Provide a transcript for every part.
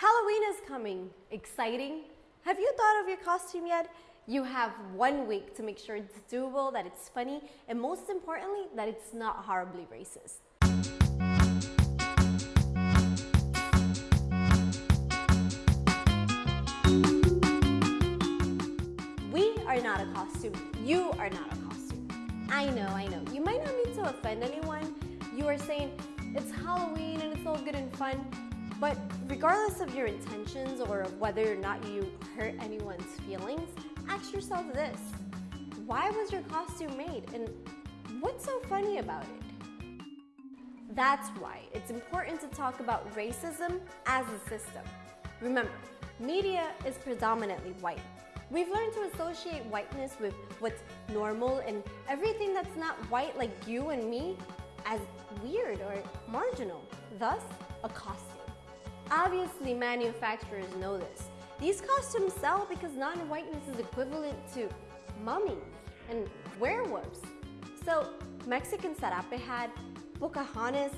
Halloween is coming. Exciting? Have you thought of your costume yet? You have one week to make sure it's doable, that it's funny, and most importantly, that it's not horribly racist. We are not a costume. You are not a costume. I know, I know. You might not mean to offend anyone. You are saying it's Halloween and it's all good and fun, but regardless of your intentions or whether or not you hurt anyone's feelings, ask yourself this. Why was your costume made and what's so funny about it? That's why it's important to talk about racism as a system. Remember, media is predominantly white. We've learned to associate whiteness with what's normal and everything that's not white like you and me as weird or marginal, thus a costume. Obviously, manufacturers know this. These costumes sell because non-whiteness is equivalent to mummies and werewolves. So, Mexican Sarape had, Pocahontas,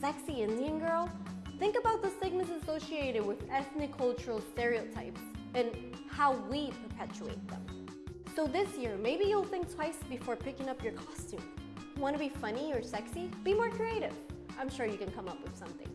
sexy Indian girl. Think about the stigmas associated with ethnic cultural stereotypes and how we perpetuate them. So this year, maybe you'll think twice before picking up your costume. Want to be funny or sexy? Be more creative. I'm sure you can come up with something.